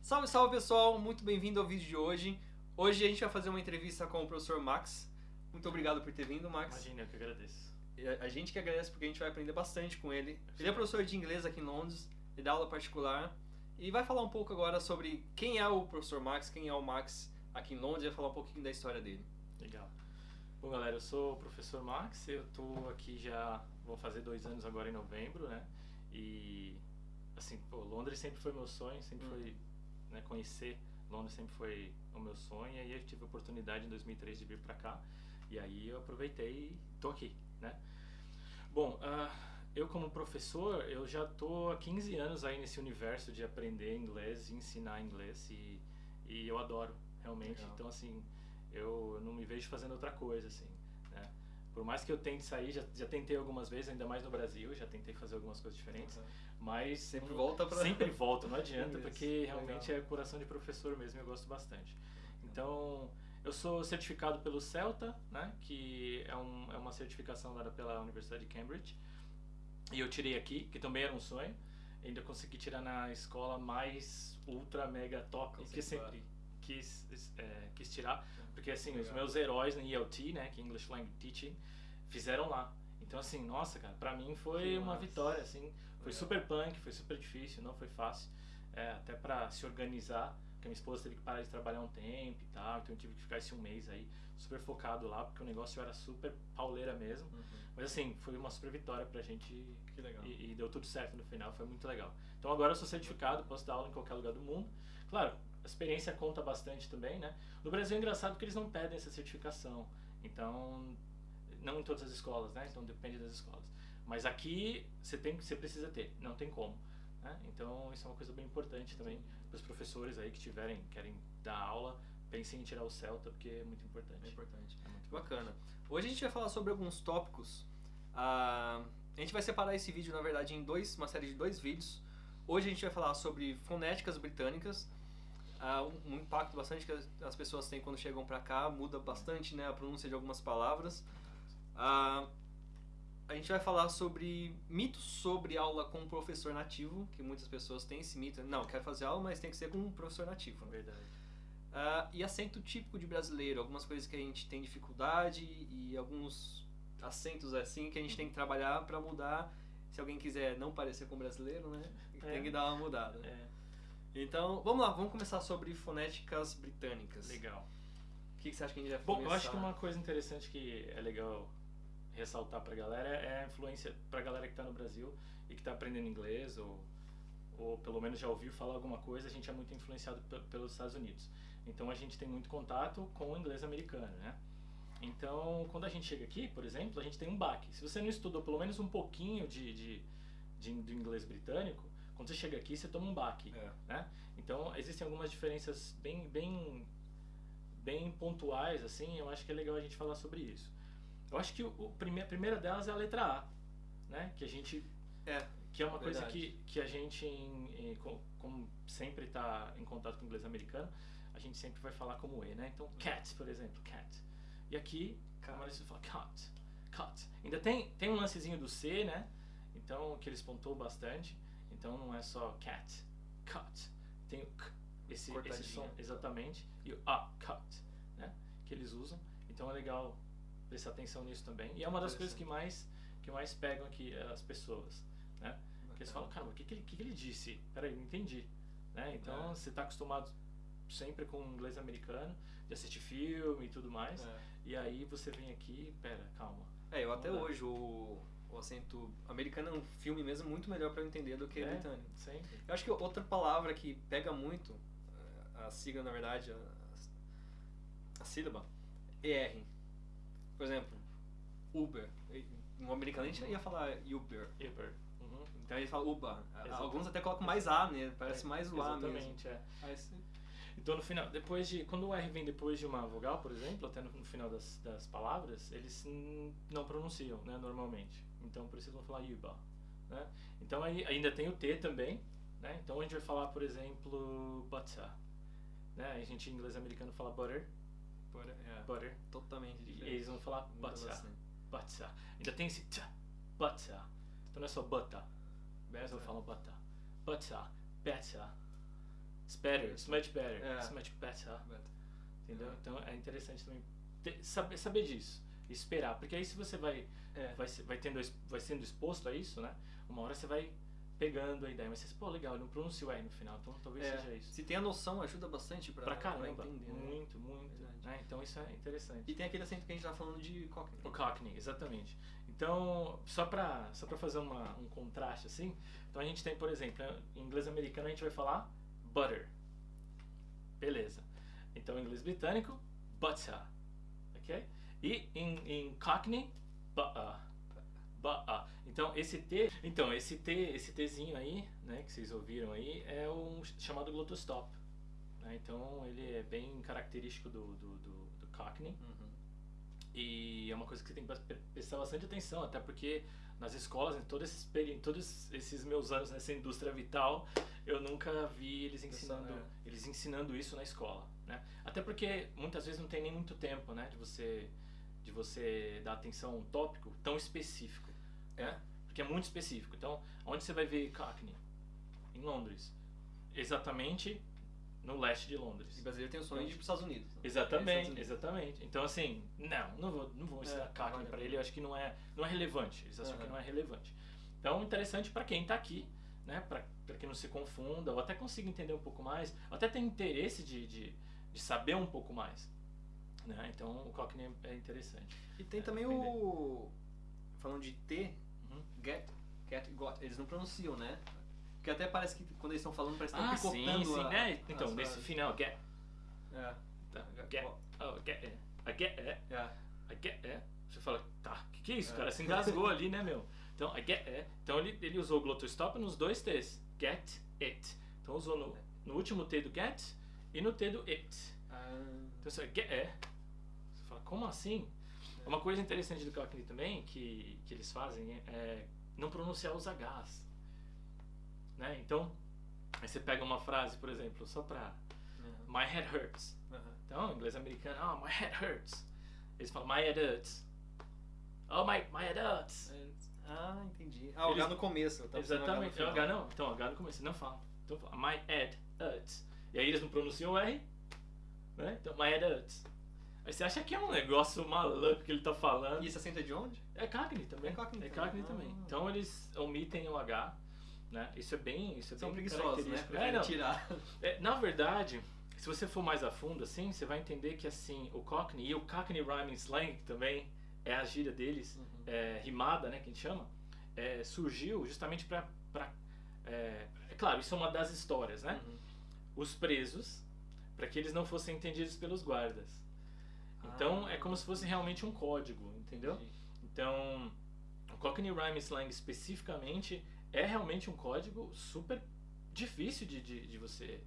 Salve, salve pessoal, muito bem-vindo ao vídeo de hoje. Hoje a gente vai fazer uma entrevista com o professor Max. Muito obrigado por ter vindo, Max. Imagina, eu que agradeço. A gente que agradece porque a gente vai aprender bastante com ele. Ele é professor de inglês aqui em Londres, ele dá aula particular e vai falar um pouco agora sobre quem é o professor Max, quem é o Max aqui em Londres e vai falar um pouquinho da história dele. Legal. Bom, galera, eu sou o professor Max, eu tô aqui já, vou fazer dois anos agora em novembro, né? E, assim, pô, Londres sempre foi meu sonho, sempre Hum. foi, né, conhecer Londres sempre foi o meu sonho, e aí eu tive a oportunidade em 2003 de vir pra cá, e aí eu aproveitei e tô aqui, né? Bom, ah, eu como professor, eu já tô há 15 anos aí nesse universo de aprender inglês e ensinar inglês, e, e eu adoro, realmente. Legal. Então, assim, eu não me vejo fazendo outra coisa, assim? Por mais que eu tente sair, já, já tentei algumas vezes, ainda mais no Brasil, já tentei fazer algumas coisas diferentes, mas Sempre volta pra- sempre volta, não adianta, porque realmente Legal. é coração de professor mesmo, e eu gosto bastante. Então, eu sou certificado pelo CELTA, né, que é, um, é uma certificação dada pela Universidade de Cambridge, e eu tirei aqui, que também era um sonho, ainda consegui tirar na escola mais ultra mega top, que sempre quis, é, quis tirar, porque assim, os Legal. meus heróis no ELT, né, que é English Language Teaching, fizeram lá. Então assim, nossa, cara, pra mim foi Que uma massa. vitória, assim, foi Legal. super punk, foi super difícil, não foi fácil, é, até pra se organizar, porque minha esposa teve que parar de trabalhar um tempo e tal, então eu tive que ficar esse um mês aí, super focado lá, porque o negócio era super pauleira mesmo, mas assim, foi uma super vitória pra gente Que legal. e, e deu tudo certo no final, foi muito legal. Então agora eu sou certificado, posso dar aula em qualquer lugar do mundo. Claro, a experiência conta bastante também, né? No Brasil é engraçado que eles não pedem essa certificação. Então, não em todas as escolas, né? Então depende das escolas. Mas aqui você tem, você precisa ter, não tem como. Né? Então isso é uma coisa bem importante também para os professores aí que tiverem, querem dar aula, pensem em tirar o Celta porque é muito importante. É importante. É muito Bacana. Hoje a gente vai falar sobre alguns tópicos. Ah, a gente vai separar esse vídeo, na verdade, em dois, uma série de dois vídeos. Hoje a gente vai falar sobre fonéticas britânicas, um, impacto bastante que as, as pessoas têm quando chegam pra cá, muda bastante né, a pronúncia de algumas palavras. Ah, a gente vai falar sobre mitos sobre aula com um professor nativo, que muitas pessoas têm esse mito. Não, quero fazer aula, mas tem que ser com um professor nativo. É verdade. Ah, e acento típico de brasileiro, algumas coisas que a gente tem dificuldade e alguns acentos assim que a gente tem que trabalhar para mudar. Se alguém quiser não parecer com brasileiro, né? É. Tem que dar uma mudada. É, Então, vamos lá, vamos começar sobre fonéticas britânicas. legal. O que, que você acha que a gente vai Bom, começar? eu acho que uma coisa interessante que é legal ressaltar pra galera é a influência pra galera que tá no Brasil e que tá aprendendo inglês ou, ou pelo menos já ouviu falar alguma coisa, a gente é muito influenciado pe- pelos Estados Unidos. Então a gente tem muito contato com o inglês americano, né? Então, quando a gente chega aqui, por exemplo, a gente tem um baque. Se você não estudou pelo menos um pouquinho de, de, de, do inglês britânico, quando você chega aqui, você toma um baque É. né? Então existem algumas diferenças bem, bem, bem pontuais, assim. Eu acho que é legal a gente falar sobre isso. Eu acho que o, o prime- a primeira delas é a letra A, né? Que a gente É, que é uma coisa Verdade. que, que a gente, em- em- co- como sempre está em contato com o inglês americano, a gente sempre vai falar como E, né? Então, cat, por exemplo, cat. E aqui, como eles falam, cut, cut. Ainda tem, tem um lancezinho do C, né? Então, que eles pontuam bastante. Então, não é só cat, cut. Tem o k, esse, esse som, exatamente. E o a, cut, né? Que eles usam. Então, é legal prestar atenção nisso também. E é uma das coisas que mais, que mais pegam aqui eh, as pessoas, né? Porque eles falam, cara, o que, que, ele, que, que ele disse? Peraí, não entendi. Né? Então É. você está acostumado sempre com inglês americano, de assistir filme e tudo mais. é. E aí você vem aqui, pera, calma. É, eu até Vamos lá. hoje o, o acento americano é um filme mesmo muito melhor para eu entender do que É. britânico. Eu acho que outra palavra que pega muito, eh, a sigla na verdade, a, a sílaba, ER. Por exemplo, Uber. No americano a gente ia falar Uber. Uber. Uhum. Então gente fala Uber. Exatamente. Alguns até colocam mais A, né? Parece mais o A mesmo. Exatamente, é. Então no final, depois de. Quando o R vem depois de uma vogal, por exemplo, até no, no final das, das palavras, eles não pronunciam, né, normalmente. Então por isso eles vão falar Yuba. Né? Então aí ainda tem o T também, né? Então a gente vai falar, por exemplo, butter. Né? A gente em inglês americano fala butter, por- é, butter. totalmente E diferente. eles vão falar butter, bastante. butter. Ainda tem esse t, butter. Então não é só butter, Mas eu Better. falo better. Better. Better. It's better. It's much better. É. It's much better. Better. Entendeu? É. Então é interessante também ter- saber, saber disso. Esperar. Porque aí se você vai, É. vai, vai, tendo, vai sendo exposto a isso, né? Uma hora você vai pegando a ideia. Mas você, pô, legal, eu não pronuncio R no final. Então talvez É, seja isso. Se tem a noção, ajuda bastante pra, Pra caramba. entender. né? Muito, muito. Verdade. né? Então isso é interessante. E tem aquele acento que a gente tava falando de Cockney. O Cockney, exatamente. Então, só pra, só pra fazer uma, um contraste assim, então a gente tem, por exemplo, em inglês americano a gente vai falar butter. Beleza. Então, em inglês britânico, butter. Ok? E em, em Cockney, butter. Butter. Então, esse T, então, esse T, esse Tzinho aí, né, que vocês ouviram aí, é um chamado glottostop. Né? Então, ele é bem característico do, do, do, do Cockney. Uhum. E é uma coisa que você tem que pre- prestar bastante atenção, até porque nas escolas, em todos esses, em todos esses meus anos nessa indústria vital, eu nunca vi eles ensinando, é. eles ensinando isso na escola, né? Até porque muitas vezes não tem nem muito tempo, né, de você de você dar atenção a um tópico tão específico, É? porque é muito específico. Então, onde você vai ver Cockney? Em Londres. Exatamente no leste de Londres. E brasileiro tem o sonho de ir pros Estados Unidos. né? Exatamente, É, Estados Unidos. exatamente. Então assim, não, não vou, não vou ensinar É, vale a para ele, eu acho que não é, não é relevante. Eles acham Aham. que não é relevante. Então, interessante para quem está aqui, né, para que não se confunda, ou até consiga entender um pouco mais, ou até tem interesse de, de, de saber um pouco mais. Né? Então, o Cockney é interessante. E tem É, também aprender. o. Falando de T, Uhum. get, get, got. Eles não pronunciam, né? Porque até parece que quando eles estão falando, parece que Ah, estão sim, picotando sim, a, né? Então, as nesse final, get, É. tá, Get, get, oh, get, é, I get, é, É. I get, é. Você fala, tá, que que é isso, É. cara? Se engasgou ali, né, meu? Então, I get, é. Então, ele, ele usou o glottostop nos dois T's. Get, it. Então, usou no, no último T do get e no T do it. Ah, Então, você get, é. Como assim? Uma coisa interessante do Cockney também, que, que eles fazem, é não pronunciar os Hs. Né? Então, aí você pega uma frase, por exemplo, só pra... aham, My head hurts. aham. Então, em inglês americano, oh, my head hurts. Eles falam, my head hurts. Oh, my, my head hurts. Ah, entendi. Ah, o Eles- H no começo. eu tava pensando no Exatamente. É. H não. Então, H no começo. Não fala. Então, fala, my head hurts. E aí eles não pronunciam o R. Né? Então, my head hurts. Aí você acha que é um negócio maluco que ele tá falando. E esse acento é de onde? É Cockney também. É Cockney É também. Cockney também. Ah. Então, eles omitem o H. Né? Isso é bem, isso é São bem preguiçosos, né? É, não. tirar. É, na verdade, se você for mais a fundo assim, você vai entender que assim, o Cockney e o Cockney Rhyming Slang também é a gíria deles, Uhum. é, rimada, né, que a gente chama, é, surgiu justamente para é, é claro, isso é uma das histórias, né? Uhum. Os presos, para que eles não fossem entendidos pelos guardas. Então, Ah. é como se fosse realmente um código, entendeu? Então, o Cockney Rhyme Slang especificamente é realmente um código super difícil de, de, de você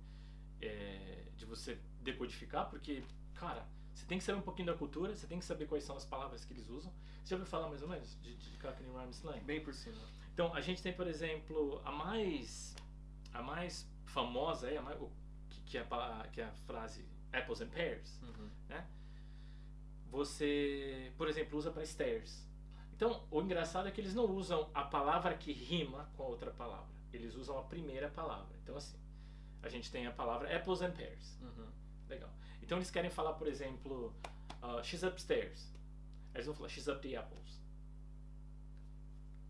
é, de você decodificar, porque, cara, você tem que saber um pouquinho da cultura, você tem que saber quais são as palavras que eles usam. Você já ouviu falar mais ou menos de, de Cockney Rhyme Slang? Bem por cima. Então, a gente tem, por exemplo, a mais a mais famosa é a mais, que, que, é a, que é a frase apples and pears Uhum. Você, por exemplo, usa para stairs. Então, o engraçado é que eles não usam a palavra que rima com a outra palavra. Eles usam a primeira palavra. Então, assim, a gente tem a palavra apples and pears. Uhum. Legal. Então, eles querem falar, por exemplo, uh, she's upstairs. Eles vão falar she's up the apples.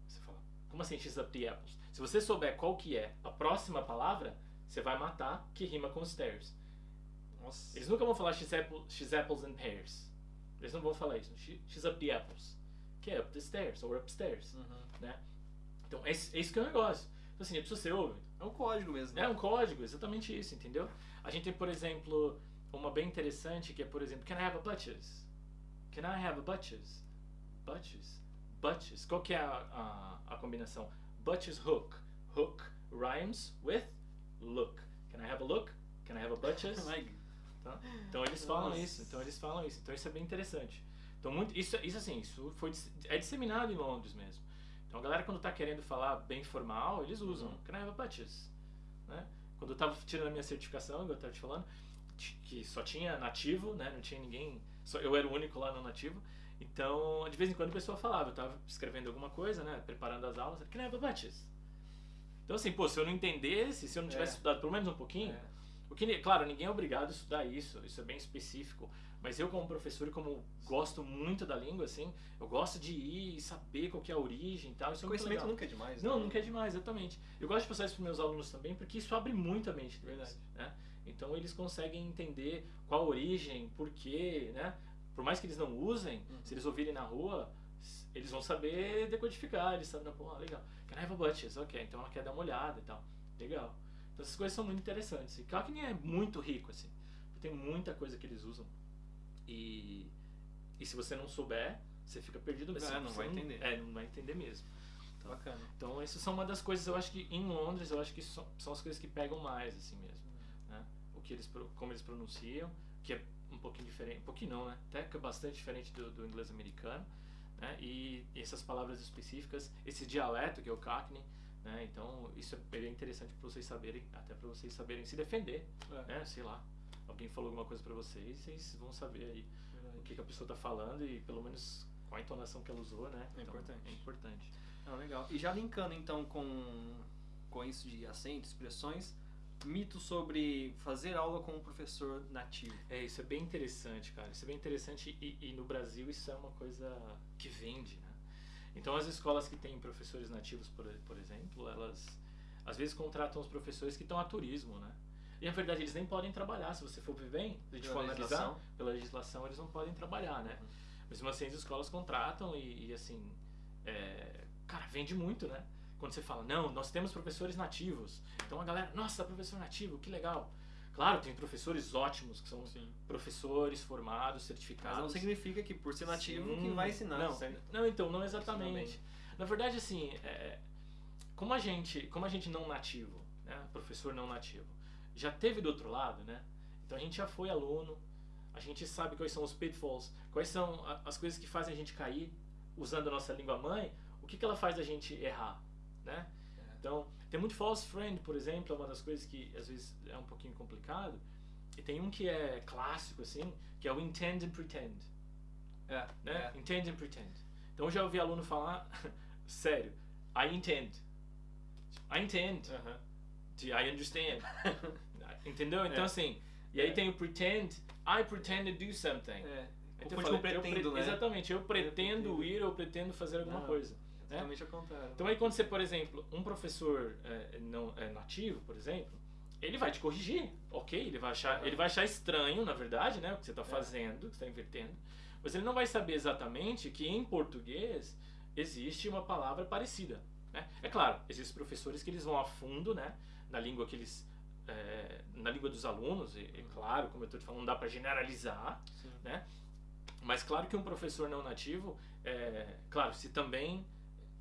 Você fala, como assim she's up the apples? Se você souber qual que é a próxima palavra, você vai matar que rima com stairs. Nossa. Eles nunca vão falar she's, apple, she's apples and pears. Eles não vão falar isso. She, she's up the apples. Que é up the stairs ou upstairs. Uhum. Então, é, isso- é isso que é o negócio. Então, assim, se você ouve, É um código mesmo. é um código, exatamente isso, entendeu? A gente tem, por exemplo, uma bem interessante que é, por exemplo, Can I have a butches? Can I have a butches? Butches? Butches. Qual que é a, a, a combinação? Butches hook. Hook rhymes with look. Can I have a look? Can I have a butches? Tá? Então eles falam Nossa. isso, então eles falam isso, então isso é bem interessante. Então muito, isso, isso assim, isso foi é disseminado em Londres mesmo. Então a galera quando tá querendo falar bem formal, eles usam Uhum. Can I have? Né? Quando eu tava tirando a minha certificação, eu tava te falando, que só tinha nativo, né? Não tinha ninguém, só eu era o único lá não nativo. Então, de vez em quando a pessoa falava, eu tava escrevendo alguma coisa, né, preparando as aulas, Can I have? Então, assim, pô, se eu não entendesse, se eu não tivesse É. estudado pelo menos um pouquinho, É. o que, claro, ninguém é obrigado a estudar isso, isso é bem específico. Mas eu, como professor, e como gosto muito da língua, assim, eu gosto de ir e saber qual que é a origem e tal. Isso é conhecimento nunca é demais. Não, né? nunca é demais, exatamente. Eu gosto de passar isso para meus alunos também, porque isso abre muito a mente deles. Verdade. Né? Então eles conseguem entender qual a origem, por quê, né? Por mais que eles não usem, Uhum. se eles ouvirem na rua, eles vão saber decodificar, eles sabem, pô, legal. Can I have a butches? Ok, então ela quer dar uma olhada e tal. Legal. Então essas coisas são muito interessantes. E Cockney é muito rico, assim. Tem muita coisa que eles usam. E, e se você não souber, você fica perdido mesmo. É, não vai entender. É, não vai entender mesmo. Bacana. Então, isso são uma das coisas, eu acho que em Londres, eu acho que são, são as coisas que pegam mais, assim mesmo. Né? O que eles, como eles pronunciam, que é um pouquinho diferente, um pouquinho não, né? Até que é bastante diferente do, do inglês americano, né? E, essas palavras específicas, esse dialeto que é o Cockney, né? Então, isso é bem interessante para vocês saberem, até para vocês saberem se defender, É, né? Sei lá, alguém falou alguma coisa para vocês, vocês vão saber aí verdade. o que, que a pessoa está falando e pelo menos qual a entonação que ela usou, né? É Então, importante. É importante. Ah, legal. E já linkando então com, com isso de acentos, expressões, mito sobre fazer aula com um professor nativo. É, isso é bem interessante, cara. Isso é bem interessante e, e no Brasil isso é uma coisa que vende, né? Então as escolas que têm professores nativos, por, por exemplo, elas às vezes contratam os professores que estão a turismo, né? E na verdade eles nem podem trabalhar, se você for ver bem, gente Pela for analisar, legislação. pela legislação eles não podem trabalhar, né? Mesmo assim as escolas contratam e, e, assim, é, cara, vende muito, né? Quando você fala, não, nós temos professores nativos. Então a galera, nossa, professor nativo, que legal. Claro, tem professores ótimos que são Sim. professores formados, Mas certificados. não significa que por ser nativo Sim. que vai ensinar, não, certo? Não, então, não exatamente. Na verdade, assim, é, como a gente, como a gente não nativo, né, professor não nativo, já teve do outro lado, né? Então a gente já foi aluno, a gente sabe quais são os pitfalls, quais são as coisas que fazem a gente cair usando a nossa língua mãe, o que, que ela faz a gente errar, né? É. Então, tem muito false friend, por exemplo, é uma das coisas que às vezes é um pouquinho complicado. E tem um que é clássico, assim, que é o intend and pretend É, né? é. Intend and pretend. Então eu já ouvi aluno falar, sério, I intend. I intend. Aham. de I understand. Entendeu? Então É. assim, e aí É. tem o pretend, I pretend to do something. É. Então, eu eu pretendo, pre- né? Exatamente, eu pretendo pretendo. ir, eu pretendo fazer alguma Não. coisa. É totalmente ao contrário. Então aí quando você, por exemplo, um professor é, não é nativo, por exemplo, ele vai te corrigir, ok? Ele vai achar, ele vai achar estranho, na verdade, né, o que você está É. fazendo, o que está invertendo, mas ele não vai saber exatamente que em português existe uma palavra parecida. Né? É claro, existem professores que eles vão a fundo, né, na língua que eles é, na língua dos alunos, e, e claro, como eu estou te falando, não dá para generalizar, Sim. né? Mas claro que um professor não nativo, é, claro, se também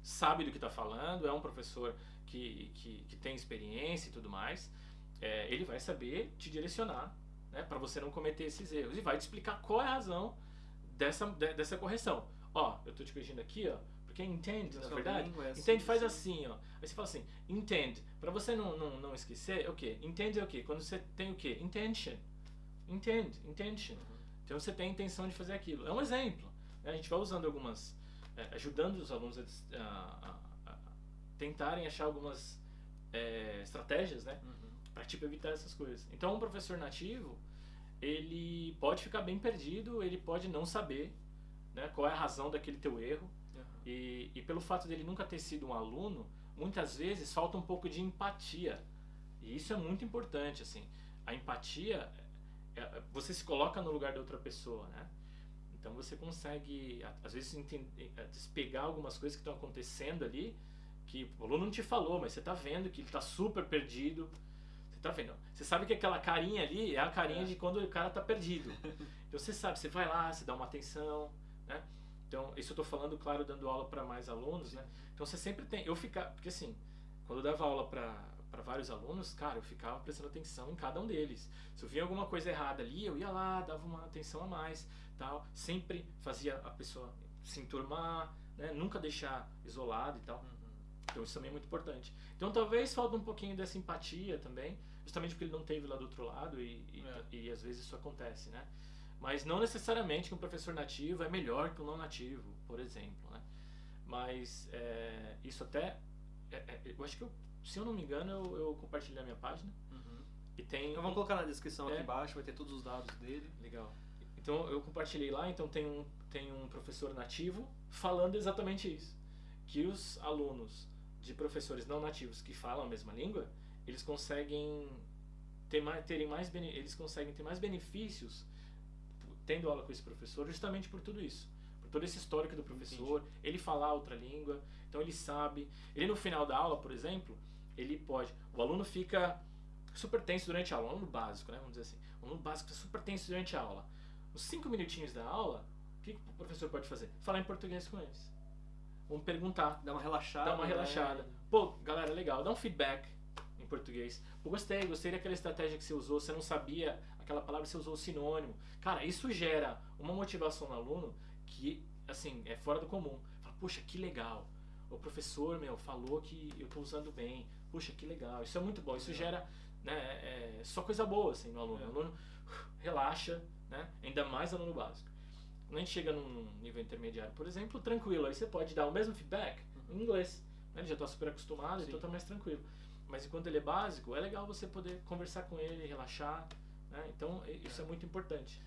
sabe do que está falando, é um professor que, que, que tem experiência e tudo mais, é, ele vai saber te direcionar né, para você não cometer esses erros e vai te explicar qual é a razão dessa, de- dessa correção. Ó, eu estou te corrigindo aqui, ó, porque entende, na verdade. língua é assim, Entende faz assim. ó. Aí você fala assim, entende. Para você não, não, não esquecer, é o quê? Entende é o quê? Quando você tem o quê? Intention. Entende, intention. Então você tem a intenção de fazer aquilo. É um exemplo. né? A gente vai usando algumas, é, ajudando os alunos a, a- a- a tentarem achar algumas é, estratégias, né? Uhum. para tipo evitar essas coisas. Então, um professor nativo, ele pode ficar bem perdido, ele pode não saber, né, qual é a razão daquele teu erro. Uhum. E, e pelo fato dele nunca ter sido um aluno, muitas vezes falta um pouco de empatia. E isso é muito importante, assim. A empatia, é- é- você se coloca no lugar da outra pessoa, né? Então você consegue, às vezes, entender, é, despegar algumas coisas que estão acontecendo ali, que o aluno não te falou, mas você está vendo que ele está super perdido. Você está vendo? Você sabe que aquela carinha ali é a carinha É. de quando o cara está perdido. Então você sabe, você vai lá, você dá uma atenção, né? Então, isso eu estou falando, claro, dando aula para mais alunos, né? Então você sempre tem, eu ficar, porque assim, quando eu dava aula para para vários alunos, cara, eu ficava prestando atenção em cada um deles. Se eu via alguma coisa errada ali, eu ia lá, dava uma atenção a mais, tal. Sempre fazia a pessoa se enturmar, né? Nunca deixar isolado e tal. Uhum. Então isso também é muito importante. Então talvez falta um pouquinho dessa empatia também, justamente porque ele não teve lá do outro lado e, e, É. e às vezes isso acontece, né? Mas não necessariamente que um professor nativo é melhor que um não nativo, por exemplo, né? Mas é, isso até, é- é- eu acho que eu se eu não me engano, eu, eu compartilhei na minha página. Uhum. E tem. Então vamos colocar na descrição É. aqui embaixo, vai ter todos os dados dele. Legal. Então eu compartilhei lá, então tem um, tem um professor nativo falando exatamente isso. Que os alunos de professores não nativos que falam a mesma língua, eles conseguem ter mais, terem mais eles conseguem ter mais benefícios tendo aula com esse professor justamente por tudo isso. Todo esse histórico do professor, ele falar outra língua, então ele sabe. Ele no final da aula, por exemplo, ele pode. O aluno fica super tenso durante a aula, um aluno básico, né? Vamos dizer assim. O aluno básico fica super tenso durante a aula. Os cinco minutinhos da aula, o que, o professor pode fazer? Falar em português com eles. Vamos perguntar, Dá uma relaxada. dar uma né? relaxada. Pô, galera, legal, dá um feedback em português. Pô, gostei, gostei daquela estratégia que você usou, você não sabia aquela palavra, você usou o sinônimo. Cara, isso gera uma motivação no aluno que, assim, é fora do comum. Fala, puxa, que legal. O professor, meu, falou que eu tô usando bem. Puxa, que legal. Isso é muito bom. Isso gera né, é, só coisa boa, assim, no aluno. É. O aluno uh, relaxa, né? Ainda mais aluno básico. Quando a gente chega num nível intermediário, por exemplo, tranquilo, aí você pode dar o mesmo feedback em inglês. Né? Ele já está super acostumado, Sim. então tá mais tranquilo. Mas enquanto ele é básico, é legal você poder conversar com ele, relaxar. Né? Então, isso é muito importante.